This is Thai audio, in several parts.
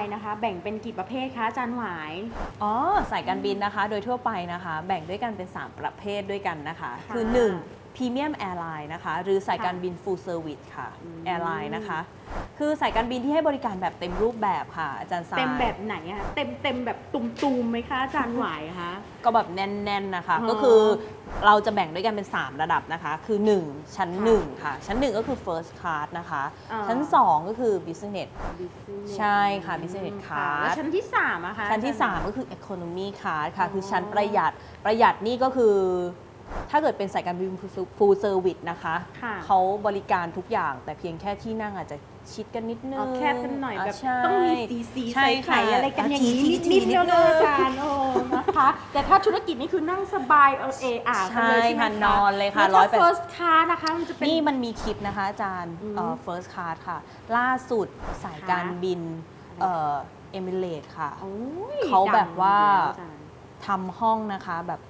ทั่วไปนะคะ แบ่งเป็นกี่ประเภทคะอาจารย์หวาย อ๋อสายการบินนะคะ โดยทั่วไปนะคะ แบ่งด้วยกันเป็น 3 ประเภทด้วยกันนะคะค่ะ คือ1 Premium Airline นะคะ หรือสายการบิน Full Service ค่ะอืม Airline นะคะ คือสายการบินที่ให้บริการแบบเต็มรูปแบบค่ะ อาจารย์สายเต็มแบบไหนอะเต็มเต็มแบบตุ่มๆไหมคะอาจารย์หวายคะก็แบบแน่นๆนะคะอ๋อก็คือเราจะแบ่งด้วยกันเป็น 3 ระดับนะคะ คือ 1 ชั้นค่ะ1ค่ะ ชั้น 1 ก็คือ First Class นะคะอ่าชั้น 2 ก็คือ Business ใช่ค่ะ Business ค่ะ Class แล้วชั้นที่3อะคะชั้นที่อาจารย์3ก็คือ Economy Class ค่ะอ๋อคือชั้นประหยัดประหยัดนี่ก็คือ ถ้าเกิดเป็นสายการบิน Full Service นะคะค่ะเขาบริการทุกอย่างแต่เพียงแค่ที่นั่งอาจจะชิดกันนิดนึเอางแคบกันหน่อยาแบบใช่ ต้องมีสีสีใช่ใส่ไข่ค่ะอะไรกันอย่างนี้ทีนิดทีนิดเดียวเลยอานิดนึงจารย์โอ้นะคะ แต่ถ้าธุรกิจนี่คือนั่งสบายเออเออากันเลยใช่ใช่ไหมค่ะคะนอนเลยค่ะแล้วถ้า180 first class นะคะมันจะเป็น นี่มันมีคลิปนะคะอาจารย์อืมเอ่อ first class ค่ะ ล่าสุดสายการบินเอ่อเอมิเรตค่ะ โอ้ยเขาแบบว่า ดังอยู่แล้วอาจารย์ ทำห้องนะคะแบบ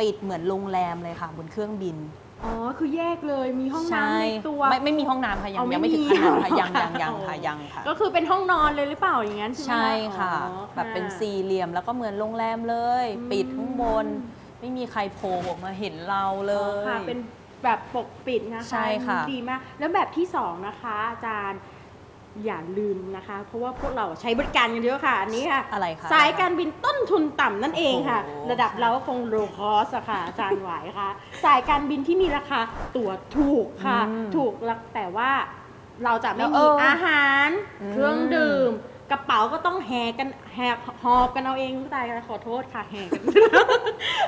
ปิดเหมือนโรงแรมเลยค่ะบนเครื่องบิน อ๋อ คือแยกเลย มีห้องน้ำในตัว ไม่ไม่มีห้องน้ำค่ะ ยังเอาไม่ยังไม่ถึงมีขนาดค่ะยังค่ะยังยังอ๋อค่ะยังค่ะก็คือเป็นห้องนอนเลยหรือเปล่าอย่างนั้นใช่ไหมใช่ค่ะ อ๋อ แบบเป็นสี่เหลี่ยมแล้วก็เหมือนโรงแรมเลย อืม ปิดข้างบน ไม่มีใครโผล่ออกมาเห็นเราเลอ๋อย ค่ะเป็นแบบปกปิดนะคะใช่ค่ะ ดีมาก แล้วแบบที่สองนะคะ อาจารย์ อย่าลืมนะคะ เพราะว่าพวกเราใช้บริการกันเยอะค่ะ อันนี้ค่ะ อะไรคะ สายการบินต้นทุนต่ำนั่นเองค่ะ โอ้โห ระดับเราก็คงโลคอสอะค่ะอาจารย์หวายค่ะ สายการบินที่มีราคาตั๋วถูกค่ะ อืมถูกแล้วแต่ว่าเราจะไม่แล้วมีเออออาหาร อืม เครื่องดื่ม กระเป๋าก็ต้องแหกกันแหกหอบกันเอาเองตายขอโทษค่ะแหกกัน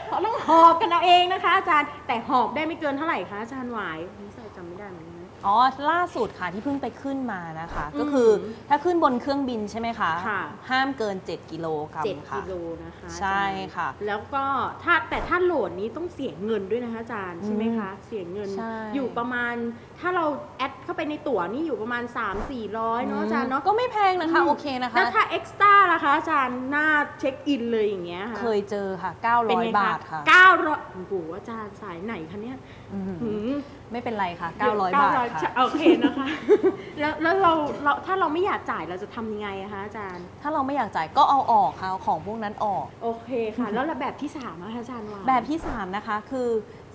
เขาต้องหอบกันเอาเองนะคะ อาจารย์แต่หอบได้ไม่เกินเท่าไหร่คะอาจารย์หวายนี่ใส่จำไม่ได้เหมือนกันนะ อ๋อล่าสุดค่ะที่เพิ่งไปขึ้นมานะคะ อืมก็คือถ้าขึ้นบนเครื่องบินใช่ไหมคะค่ะ ห้ามเกิน 7 กิโลกรัมเจ็ดค่ะ กิโลนะคะใช่ค่ะ อาจารย์แล้วก็ถ้าแต่ถ้าโหลดนี้ต้องเสียเงินด้วยนะคะอาจารย์ใช่ไหมคะ เสียเงินใช่อยู่ประมาณถ้าเราแอดเข้าไปในตั๋วนี่อยู่ประมาณ 3 4 0 0เนาะอาจารย์เนาะ ก็ไม่แพงนะคะ อืมโอเคนะคะ แล้วถ้าเอ็กซ์ต้าล่ะคะอาจารย์หน้าเช็คอินเลยอย่างเงี้ยค่ะเคยเจอค่ะ เป็นไง900 บาทค่ะเก้าร้อยโอ้โหอาจารย์สายไหนคะเนี่ยอืมหืมไม่เป็นไรค่ะ 900 บาทค่ะโอเคนะคะ แล้วแล้วเราเราถ้าเราไม่อยากจ่ายเราจะทำยังไงอะคะอาจารย์ ถ้าเราไม่อยากจ่ายก็เอาออกค่ะเอาของพวกนั้นออก โอเคค่ะ แล้วแบบที่สามอะคะอาจารย์ว่า แบบที่ 3 นะคะ คือ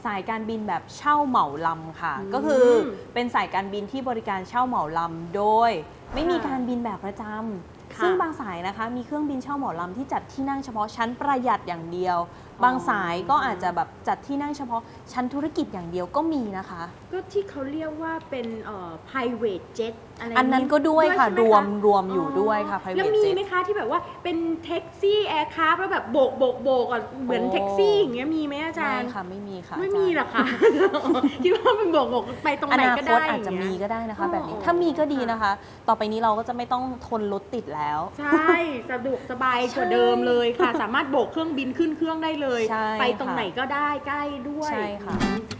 สายการบินแบบเช่าเหมาลำค่ะอืมก็คือเป็นสายการบินที่บริการเช่าเหมาลำโดย ไม่มีค่ะการบินแบบประจำค่ะซึ่งบางสายนะคะมีเครื่องบินเช่าเหมาลำที่จัดที่นั่งเฉพาะชั้นประหยัดอย่างเดียว บางสายก็อาจจะแบบจัดที่นั่งเฉพาะชั้นธุรกิจอย่างเดียวก็มีนะคะ ก็ที่เขาเรียกว่าเป็นเอ่อ private jet อะไรอันนั้นก็ด้วยค่ะ ใช่ไหมคะ รวมรวมอยู่ด้วยค่ะ private แล้วมี jet ไหมคะที่แบบว่าเป็นแท็กซี่ aircraft แล้วแบบโบกโบกโบกอะเหมือนโอ้ แท็กซี่อย่างเงี้ยมีไหมอาจารย์ ไม่ย์ ค่ะไม่มีค่ะไม่อาจารย์มีหรอคะคิดว่าเป็นโบกโบกไปตรงอไหนนาก็คได้ตอาจจะย่งมีเงี้ยก็ได้นะคะ แบบนี้อ๋อถ้ามีก็ดีค่ะนะคะ ต่อไปนี้เราก็จะไม่ต้องทนรถติดแล้ว ใช่ สะดวกสบายกว่าเดิมเลยค่ะ สามารถโบกเครื่องบินขึ้นเครื่องได้เลย ใช่ไปตรงค่ะ ไหนก็ได้ใกล้ด้วย ใช่ค่ะอืม